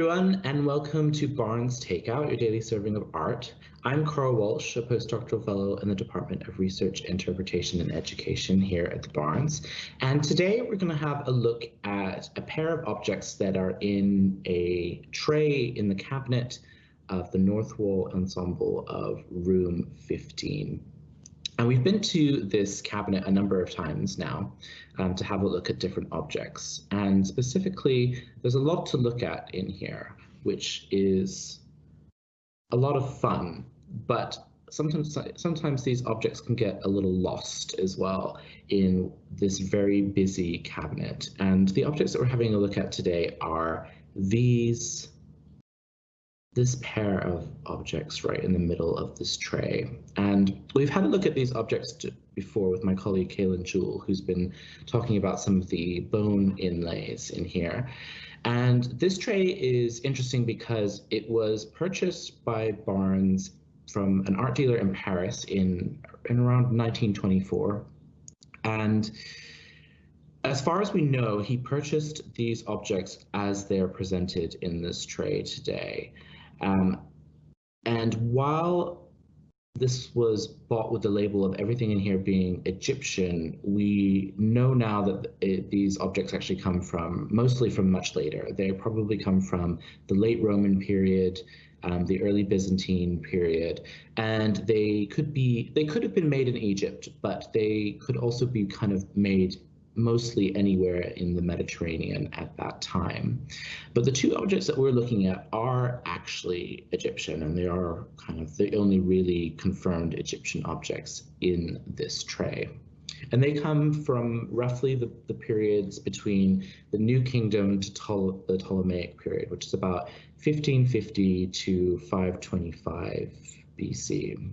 everyone, and welcome to Barnes Takeout, your daily serving of art. I'm Carl Walsh, a postdoctoral fellow in the Department of Research, Interpretation, and Education here at the Barnes. And today we're going to have a look at a pair of objects that are in a tray in the cabinet of the North Wall Ensemble of Room 15. And we've been to this cabinet a number of times now um, to have a look at different objects. And specifically, there's a lot to look at in here, which is a lot of fun, but sometimes sometimes these objects can get a little lost as well in this very busy cabinet. And the objects that we're having a look at today are these this pair of objects right in the middle of this tray. And we've had a look at these objects before with my colleague Kaylin Jewell, who's been talking about some of the bone inlays in here. And this tray is interesting because it was purchased by Barnes from an art dealer in Paris in, in around 1924. And as far as we know, he purchased these objects as they're presented in this tray today. Um, and while this was bought with the label of everything in here being Egyptian, we know now that it, these objects actually come from mostly from much later. They probably come from the late Roman period, um, the early Byzantine period, and they could be they could have been made in Egypt, but they could also be kind of made mostly anywhere in the Mediterranean at that time. But the two objects that we're looking at are actually Egyptian, and they are kind of the only really confirmed Egyptian objects in this tray. And they come from roughly the, the periods between the New Kingdom to the Ptolemaic period, which is about 1550 to 525 BC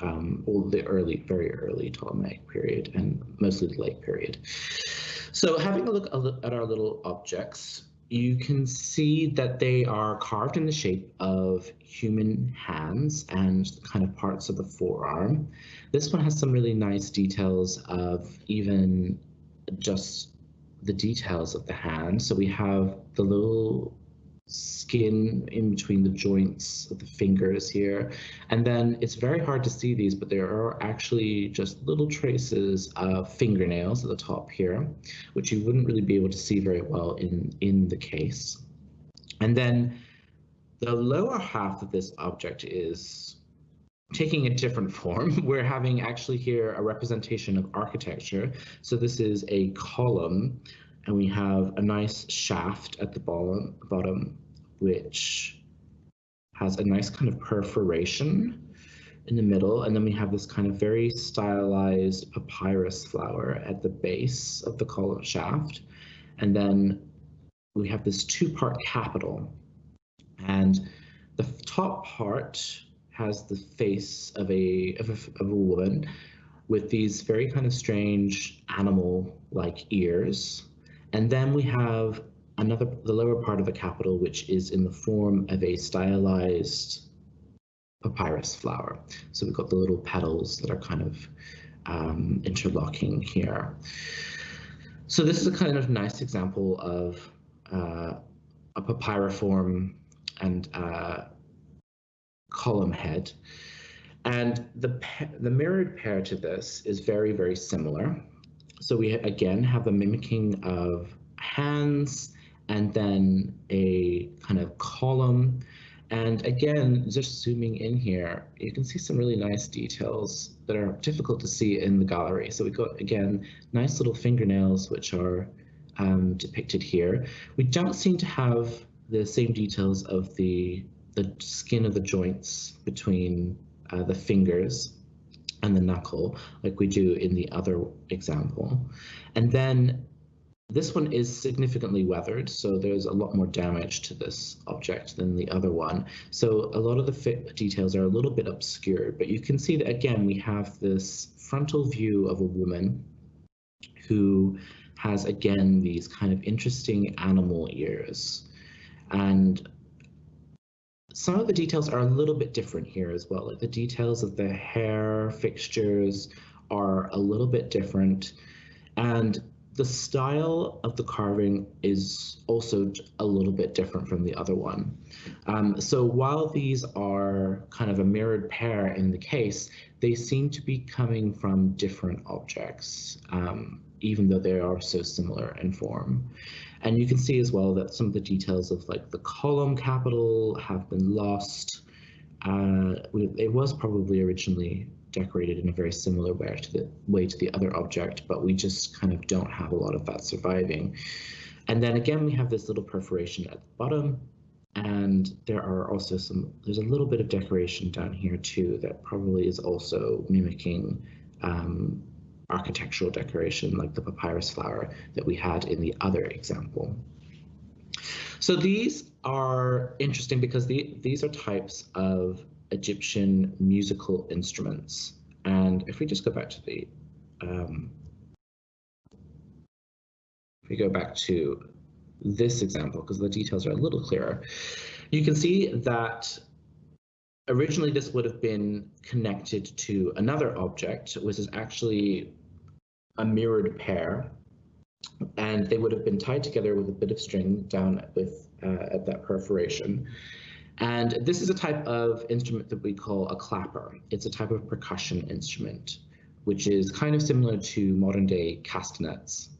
um, all the early, very early Ptolemaic period and mostly the late period. So having a look at our little objects, you can see that they are carved in the shape of human hands and kind of parts of the forearm. This one has some really nice details of even just the details of the hand. So we have the little skin in between the joints of the fingers here. And then it's very hard to see these, but there are actually just little traces of fingernails at the top here, which you wouldn't really be able to see very well in, in the case. And then the lower half of this object is taking a different form. We're having actually here a representation of architecture. So this is a column and we have a nice shaft at the bottom, bottom which has a nice kind of perforation in the middle, and then we have this kind of very stylized papyrus flower at the base of the column shaft, and then we have this two-part capital, and the top part has the face of a of a, of a woman with these very kind of strange animal-like ears and then we have another, the lower part of the capital, which is in the form of a stylized papyrus flower. So we've got the little petals that are kind of um, interlocking here. So this is a kind of nice example of uh, a papyriform and uh, column head. And the, the mirrored pair to this is very, very similar. So we again have a mimicking of hands and then a kind of column. And again, just zooming in here, you can see some really nice details that are difficult to see in the gallery. So we've got, again, nice little fingernails, which are um, depicted here. We don't seem to have the same details of the, the skin of the joints between uh, the fingers and the knuckle like we do in the other example. And then this one is significantly weathered, so there's a lot more damage to this object than the other one. So a lot of the details are a little bit obscured, but you can see that again, we have this frontal view of a woman who has again these kind of interesting animal ears. And some of the details are a little bit different here as well. Like the details of the hair fixtures are a little bit different. And the style of the carving is also a little bit different from the other one. Um, so while these are kind of a mirrored pair in the case, they seem to be coming from different objects, um, even though they are so similar in form. And you can see as well that some of the details of like the column capital have been lost. Uh, it was probably originally decorated in a very similar way to the way to the other object, but we just kind of don't have a lot of that surviving. And then again, we have this little perforation at the bottom, and there are also some, there's a little bit of decoration down here too that probably is also mimicking um, architectural decoration like the papyrus flower that we had in the other example. So these are interesting because the, these are types of Egyptian musical instruments. And if we just go back to the, um, if we go back to this example, because the details are a little clearer, you can see that originally this would have been connected to another object, which is actually a mirrored pair, and they would have been tied together with a bit of string down with uh, at that perforation. And this is a type of instrument that we call a clapper. It's a type of percussion instrument, which is kind of similar to modern day castanets.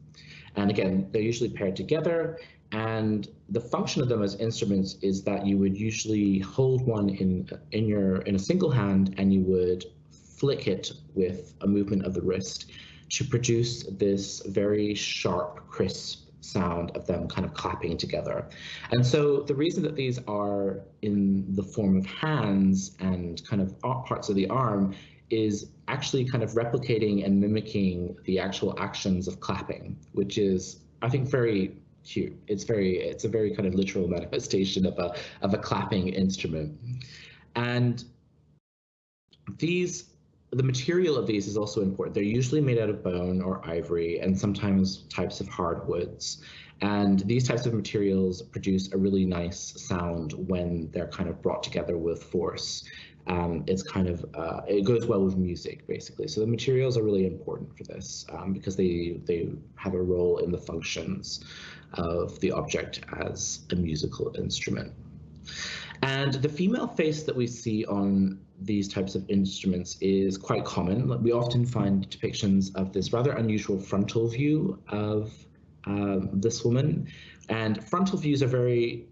And again, they're usually paired together. And the function of them as instruments is that you would usually hold one in in your in a single hand and you would flick it with a movement of the wrist to produce this very sharp, crisp sound of them kind of clapping together. And so the reason that these are in the form of hands and kind of parts of the arm is actually kind of replicating and mimicking the actual actions of clapping, which is, I think, very cute. It's very, it's a very kind of literal manifestation of a of a clapping instrument. And these the material of these is also important. They're usually made out of bone or ivory and sometimes types of hardwoods. And these types of materials produce a really nice sound when they're kind of brought together with force. Um, it's kind of, uh, it goes well with music basically. So the materials are really important for this um, because they, they have a role in the functions of the object as a musical instrument. And the female face that we see on these types of instruments is quite common. We often find depictions of this rather unusual frontal view of um, this woman. And frontal views are very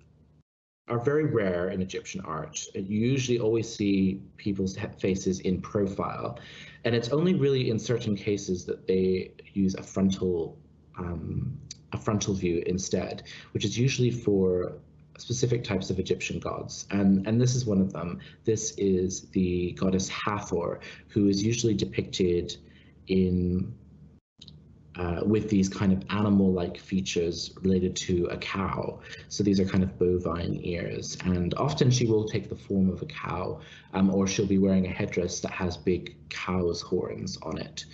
are very rare in Egyptian art. You usually always see people's faces in profile, and it's only really in certain cases that they use a frontal um, a frontal view instead, which is usually for specific types of Egyptian gods, and, and this is one of them. This is the goddess Hathor, who is usually depicted in uh, with these kind of animal-like features related to a cow. So these are kind of bovine ears, and often she will take the form of a cow, um, or she'll be wearing a headdress that has big cow's horns on it.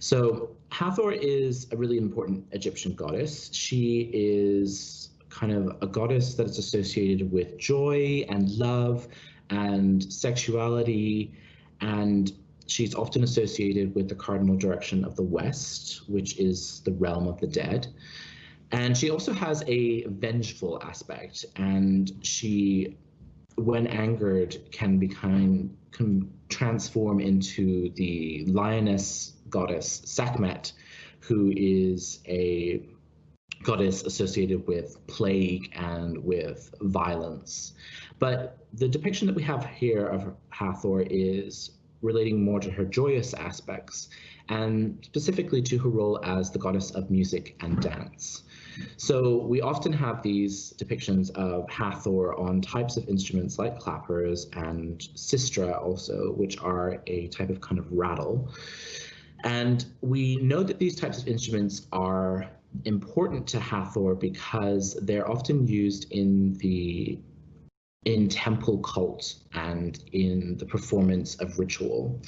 So Hathor is a really important Egyptian goddess. She is kind of a goddess that is associated with joy and love and sexuality and she's often associated with the cardinal direction of the west which is the realm of the dead. And she also has a vengeful aspect and she when angered can become can transform into the lioness goddess Sekhmet who is a goddess associated with plague and with violence. But the depiction that we have here of Hathor is relating more to her joyous aspects and specifically to her role as the goddess of music and dance. So we often have these depictions of Hathor on types of instruments like clappers and sistra also, which are a type of kind of rattle. And we know that these types of instruments are important to Hathor because they're often used in the in temple cult and in the performance of ritual.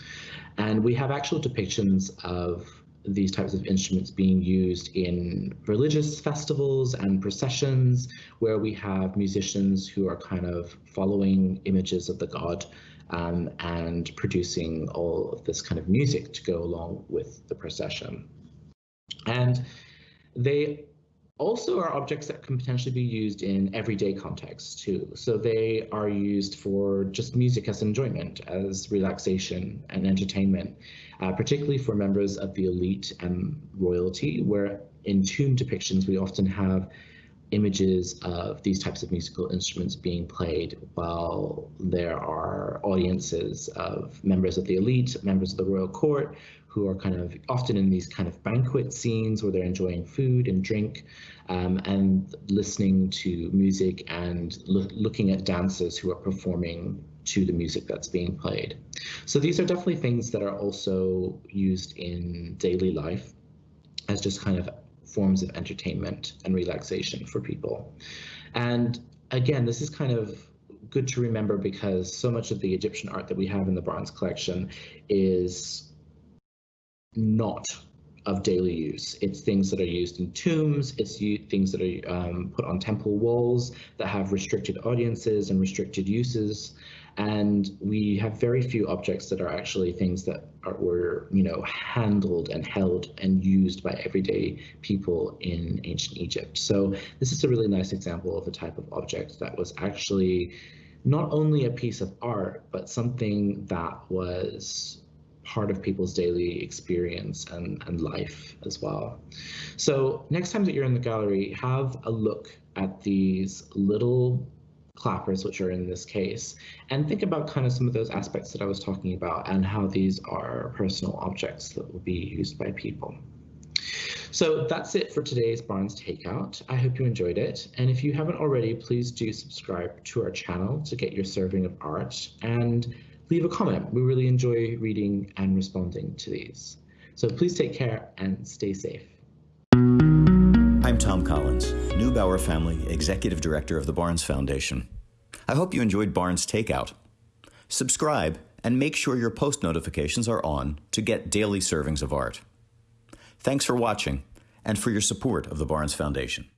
And we have actual depictions of these types of instruments being used in religious festivals and processions where we have musicians who are kind of following images of the god um, and producing all of this kind of music to go along with the procession. And They also are objects that can potentially be used in everyday contexts too. So they are used for just music as enjoyment, as relaxation and entertainment, uh, particularly for members of the elite and royalty, where in tomb depictions we often have images of these types of musical instruments being played while there are audiences of members of the elite, members of the royal court, who are kind of often in these kind of banquet scenes where they're enjoying food and drink um, and listening to music and lo looking at dancers who are performing to the music that's being played. So these are definitely things that are also used in daily life as just kind of forms of entertainment and relaxation for people. And again, this is kind of good to remember because so much of the Egyptian art that we have in the Barnes collection is not of daily use. It's things that are used in tombs, it's things that are um, put on temple walls that have restricted audiences and restricted uses. And we have very few objects that are actually things that are, were, you know, handled and held and used by everyday people in ancient Egypt. So this is a really nice example of a type of object that was actually not only a piece of art, but something that was part of people's daily experience and, and life as well. So next time that you're in the gallery, have a look at these little clappers, which are in this case, and think about kind of some of those aspects that I was talking about and how these are personal objects that will be used by people. So that's it for today's Barnes Takeout. I hope you enjoyed it. And if you haven't already, please do subscribe to our channel to get your serving of art. And leave a comment. We really enjoy reading and responding to these. So please take care and stay safe. I'm Thom Collins, Neubauer Family Executive Director of the Barnes Foundation. I hope you enjoyed Barnes Takeout. Subscribe and make sure your post notifications are on to get daily servings of art. Thanks for watching and for your support of the Barnes Foundation.